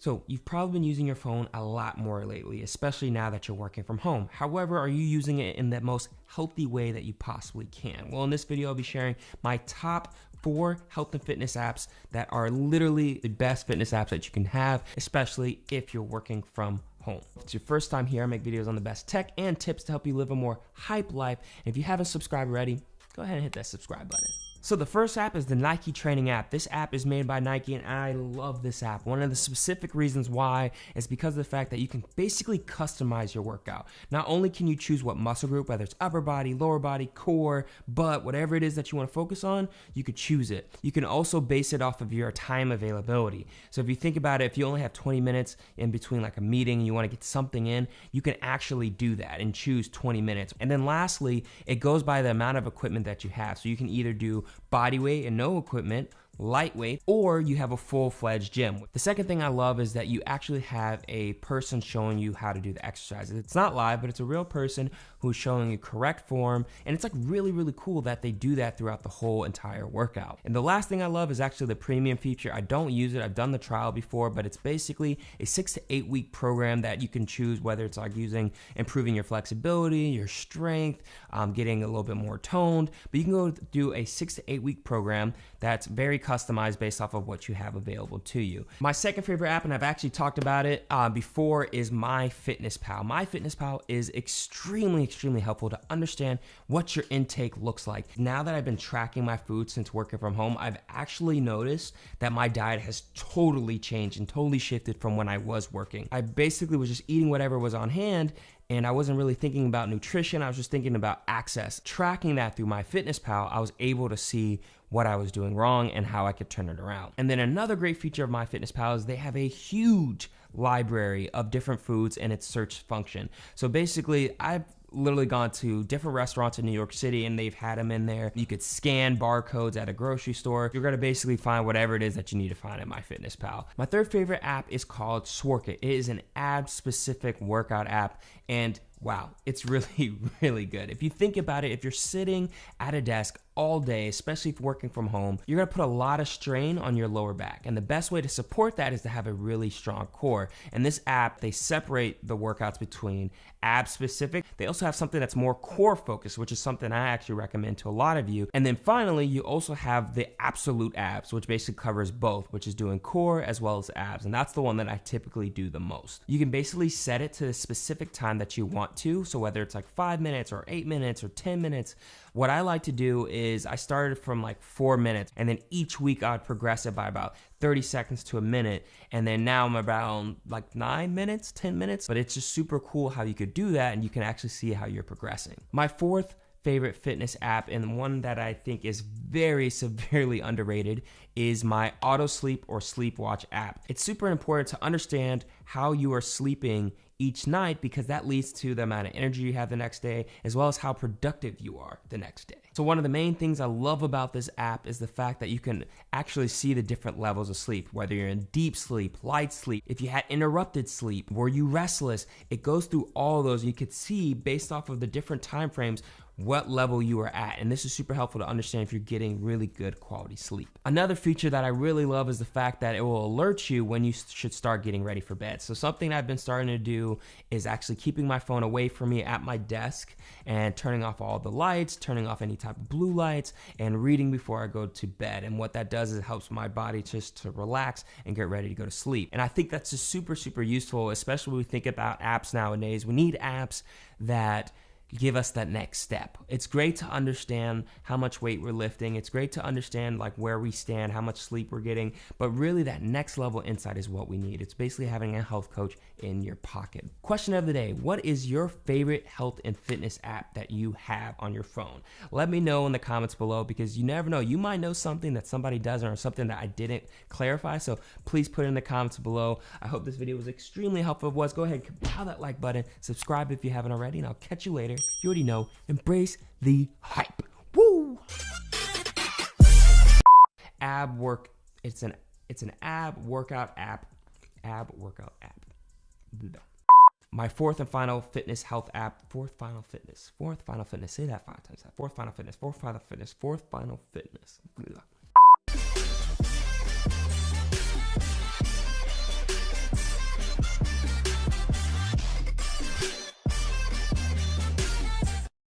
So, you've probably been using your phone a lot more lately, especially now that you're working from home. However, are you using it in the most healthy way that you possibly can? Well, in this video, I'll be sharing my top four health and fitness apps that are literally the best fitness apps that you can have, especially if you're working from home. If it's your first time here, I make videos on the best tech and tips to help you live a more hype life. And if you haven't subscribed already, go ahead and hit that subscribe button. So the first app is the Nike Training app. This app is made by Nike and I love this app. One of the specific reasons why is because of the fact that you can basically customize your workout. Not only can you choose what muscle group, whether it's upper body, lower body, core, butt, whatever it is that you want to focus on, you could choose it. You can also base it off of your time availability. So if you think about it, if you only have 20 minutes in between like a meeting and you want to get something in, you can actually do that and choose 20 minutes. And then lastly, it goes by the amount of equipment that you have. So you can either do body weight and no equipment, lightweight, or you have a full-fledged gym. The second thing I love is that you actually have a person showing you how to do the exercises. It's not live, but it's a real person who's showing you correct form, and it's like really, really cool that they do that throughout the whole entire workout. And the last thing I love is actually the premium feature. I don't use it, I've done the trial before, but it's basically a six to eight week program that you can choose whether it's like using improving your flexibility, your strength, um, getting a little bit more toned, but you can go do a six to eight week program that's very customized based off of what you have available to you. My second favorite app, and I've actually talked about it uh, before, is MyFitnessPal. MyFitnessPal is extremely, extremely helpful to understand what your intake looks like. Now that I've been tracking my food since working from home, I've actually noticed that my diet has totally changed and totally shifted from when I was working. I basically was just eating whatever was on hand and I wasn't really thinking about nutrition. I was just thinking about access. Tracking that through MyFitnessPal, I was able to see what I was doing wrong and how I could turn it around. And then another great feature of MyFitnessPal is they have a huge library of different foods and its search function. So basically, I've literally gone to different restaurants in New York City and they've had them in there. You could scan barcodes at a grocery store. You're gonna basically find whatever it is that you need to find in MyFitnessPal. My third favorite app is called Sworkit. It is an ab specific workout app and wow, it's really, really good. If you think about it, if you're sitting at a desk all day, especially if working from home, you're gonna put a lot of strain on your lower back. And the best way to support that is to have a really strong core. And this app, they separate the workouts between ab specific. They also have something that's more core focused, which is something I actually recommend to a lot of you. And then finally, you also have the absolute abs, which basically covers both, which is doing core as well as abs. And that's the one that I typically do the most. You can basically set it to the specific time that you want to. So whether it's like five minutes or eight minutes or 10 minutes, what I like to do is I started from like four minutes and then each week I'd progress it by about 30 seconds to a minute. And then now I'm about like nine minutes, 10 minutes. But it's just super cool how you could do that and you can actually see how you're progressing. My fourth favorite fitness app and one that I think is very severely underrated is my auto sleep or sleep watch app. It's super important to understand how you are sleeping each night because that leads to the amount of energy you have the next day as well as how productive you are the next day. So one of the main things I love about this app is the fact that you can actually see the different levels of sleep, whether you're in deep sleep, light sleep, if you had interrupted sleep, were you restless? It goes through all those. You could see based off of the different time frames what level you are at. And this is super helpful to understand if you're getting really good quality sleep. Another feature that I really love is the fact that it will alert you when you should start getting ready for bed. So something I've been starting to do is actually keeping my phone away from me at my desk and turning off all the lights, turning off any type of blue lights and reading before I go to bed. And what that does is it helps my body just to relax and get ready to go to sleep. And I think that's just super, super useful, especially when we think about apps nowadays. We need apps that give us that next step. It's great to understand how much weight we're lifting. It's great to understand like where we stand, how much sleep we're getting, but really that next level insight is what we need. It's basically having a health coach in your pocket. Question of the day, what is your favorite health and fitness app that you have on your phone? Let me know in the comments below because you never know, you might know something that somebody doesn't or something that I didn't clarify. So please put it in the comments below. I hope this video was extremely helpful. If it was, go ahead, pound that like button, subscribe if you haven't already, and I'll catch you later you already know. Embrace the hype. Woo! Ab work. It's an it's an ab workout app. Ab workout app. My fourth and final fitness health app. Fourth final fitness. Fourth final fitness. Say that five times. Fourth final fitness. Fourth final fitness. Fourth final fitness. Fourth final fitness.